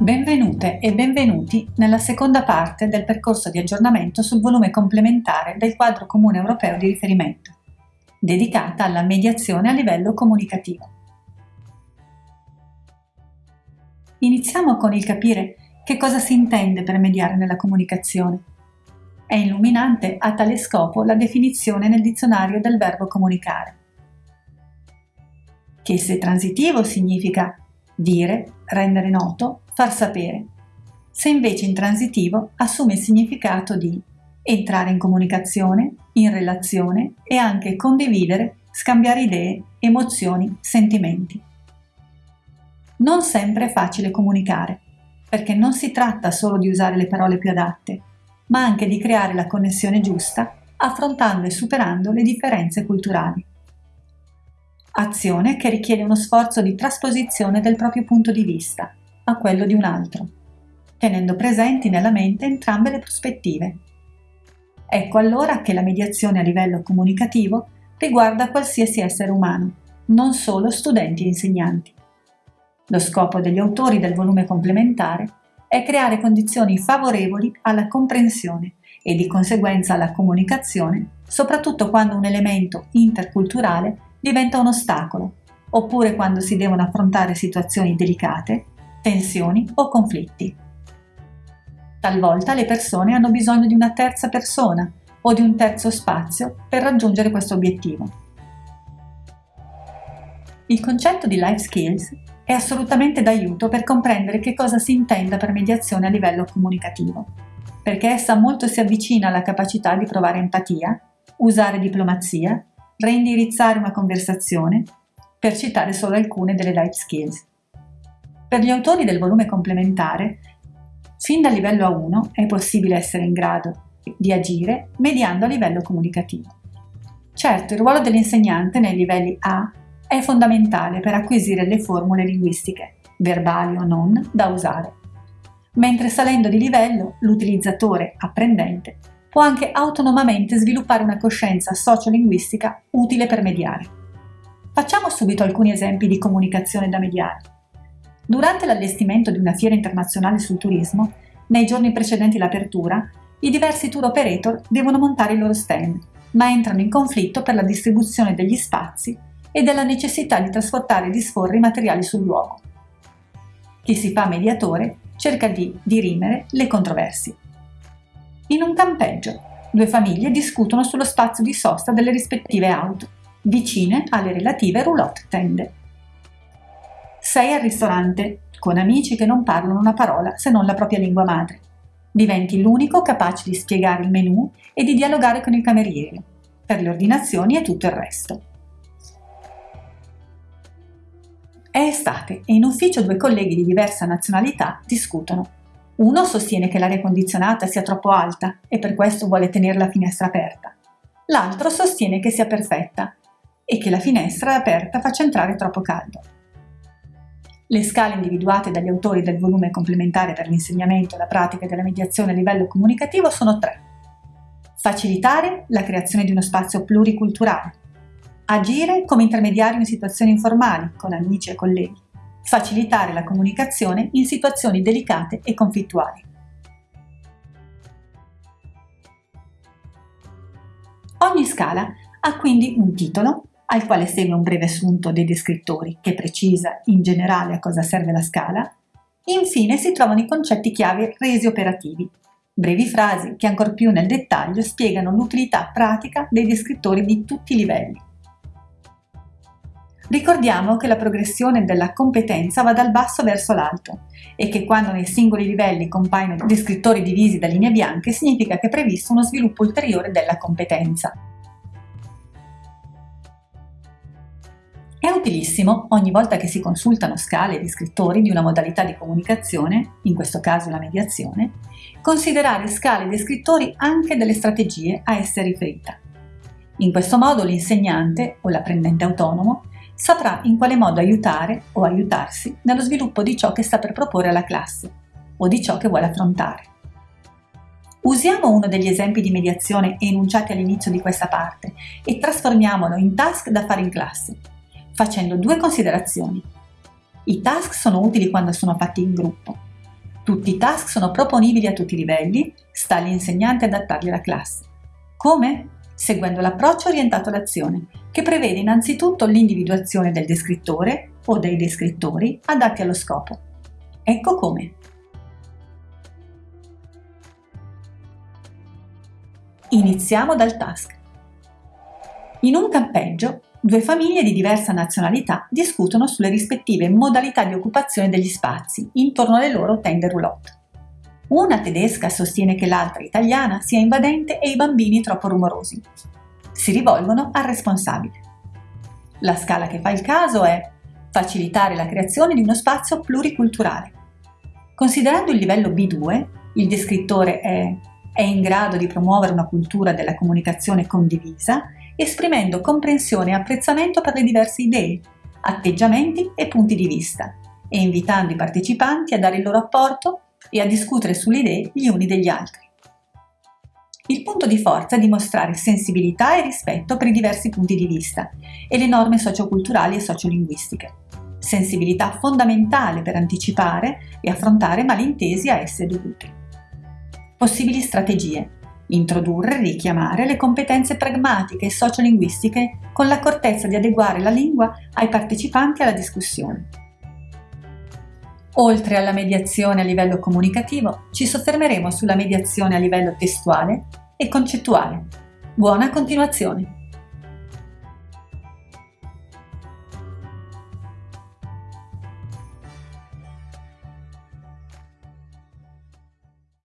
Benvenute e benvenuti nella seconda parte del percorso di aggiornamento sul volume complementare del quadro comune europeo di riferimento, dedicata alla mediazione a livello comunicativo. Iniziamo con il capire che cosa si intende per mediare nella comunicazione. È illuminante a tale scopo la definizione nel dizionario del verbo comunicare, che se transitivo significa dire, rendere noto, far sapere. Se invece intransitivo assume il significato di entrare in comunicazione, in relazione e anche condividere, scambiare idee, emozioni, sentimenti. Non sempre è facile comunicare, perché non si tratta solo di usare le parole più adatte, ma anche di creare la connessione giusta affrontando e superando le differenze culturali azione che richiede uno sforzo di trasposizione del proprio punto di vista a quello di un altro, tenendo presenti nella mente entrambe le prospettive. Ecco allora che la mediazione a livello comunicativo riguarda qualsiasi essere umano, non solo studenti e insegnanti. Lo scopo degli autori del volume complementare è creare condizioni favorevoli alla comprensione e di conseguenza alla comunicazione, soprattutto quando un elemento interculturale diventa un ostacolo, oppure quando si devono affrontare situazioni delicate, tensioni o conflitti. Talvolta le persone hanno bisogno di una terza persona o di un terzo spazio per raggiungere questo obiettivo. Il concetto di life skills è assolutamente d'aiuto per comprendere che cosa si intenda per mediazione a livello comunicativo, perché essa molto si avvicina alla capacità di provare empatia, usare diplomazia reindirizzare una conversazione, per citare solo alcune delle life skills. Per gli autori del volume complementare, fin dal livello A1 è possibile essere in grado di agire mediando a livello comunicativo. Certo, il ruolo dell'insegnante nei livelli A è fondamentale per acquisire le formule linguistiche, verbali o non, da usare, mentre salendo di livello l'utilizzatore apprendente può anche autonomamente sviluppare una coscienza sociolinguistica utile per mediare. Facciamo subito alcuni esempi di comunicazione da mediare. Durante l'allestimento di una fiera internazionale sul turismo, nei giorni precedenti l'apertura, i diversi tour operator devono montare il loro stand, ma entrano in conflitto per la distribuzione degli spazi e della necessità di trasportare e disporre i materiali sul luogo. Chi si fa mediatore cerca di dirimere le controversie. In un campeggio, due famiglie discutono sullo spazio di sosta delle rispettive auto, vicine alle relative roulotte tende. Sei al ristorante, con amici che non parlano una parola se non la propria lingua madre. Diventi l'unico capace di spiegare il menù e di dialogare con il cameriere, per le ordinazioni e tutto il resto. È estate e in ufficio due colleghi di diversa nazionalità discutono. Uno sostiene che l'aria condizionata sia troppo alta e per questo vuole tenere la finestra aperta. L'altro sostiene che sia perfetta e che la finestra aperta faccia entrare troppo caldo. Le scale individuate dagli autori del volume complementare per l'insegnamento, la pratica e della mediazione a livello comunicativo sono tre. Facilitare la creazione di uno spazio pluriculturale. Agire come intermediario in situazioni informali con amici e colleghi facilitare la comunicazione in situazioni delicate e conflittuali. Ogni scala ha quindi un titolo, al quale segue un breve assunto dei descrittori che precisa in generale a cosa serve la scala, infine si trovano i concetti chiave resi operativi, brevi frasi che ancor più nel dettaglio spiegano l'utilità pratica dei descrittori di tutti i livelli. Ricordiamo che la progressione della competenza va dal basso verso l'alto e che quando nei singoli livelli compaiono descrittori divisi da linee bianche significa che è previsto uno sviluppo ulteriore della competenza. È utilissimo, ogni volta che si consultano scale e descrittori di una modalità di comunicazione, in questo caso la mediazione, considerare scale e descrittori anche delle strategie a esse riferita. In questo modo l'insegnante o l'apprendente autonomo saprà in quale modo aiutare o aiutarsi nello sviluppo di ciò che sta per proporre alla classe o di ciò che vuole affrontare. Usiamo uno degli esempi di mediazione enunciati all'inizio di questa parte e trasformiamolo in task da fare in classe, facendo due considerazioni. I task sono utili quando sono fatti in gruppo, Tutti i task sono proponibili a tutti i livelli, sta all'insegnante adattarli alla classe. Come? Seguendo l'approccio orientato all'azione, che prevede innanzitutto l'individuazione del descrittore o dei descrittori adatti allo scopo. Ecco come. Iniziamo dal task. In un campeggio, due famiglie di diversa nazionalità discutono sulle rispettive modalità di occupazione degli spazi intorno alle loro tende roulotte. Una tedesca sostiene che l'altra italiana sia invadente e i bambini troppo rumorosi. Si rivolgono al responsabile. La scala che fa il caso è facilitare la creazione di uno spazio pluriculturale. Considerando il livello B2, il descrittore è è in grado di promuovere una cultura della comunicazione condivisa, esprimendo comprensione e apprezzamento per le diverse idee, atteggiamenti e punti di vista, e invitando i partecipanti a dare il loro apporto e a discutere sulle idee gli uni degli altri. Il punto di forza è dimostrare sensibilità e rispetto per i diversi punti di vista e le norme socioculturali e sociolinguistiche. Sensibilità fondamentale per anticipare e affrontare malintesi a esse dovuti. Possibili strategie. Introdurre e richiamare le competenze pragmatiche e sociolinguistiche con l'accortezza di adeguare la lingua ai partecipanti alla discussione. Oltre alla mediazione a livello comunicativo, ci soffermeremo sulla mediazione a livello testuale e concettuale. Buona continuazione!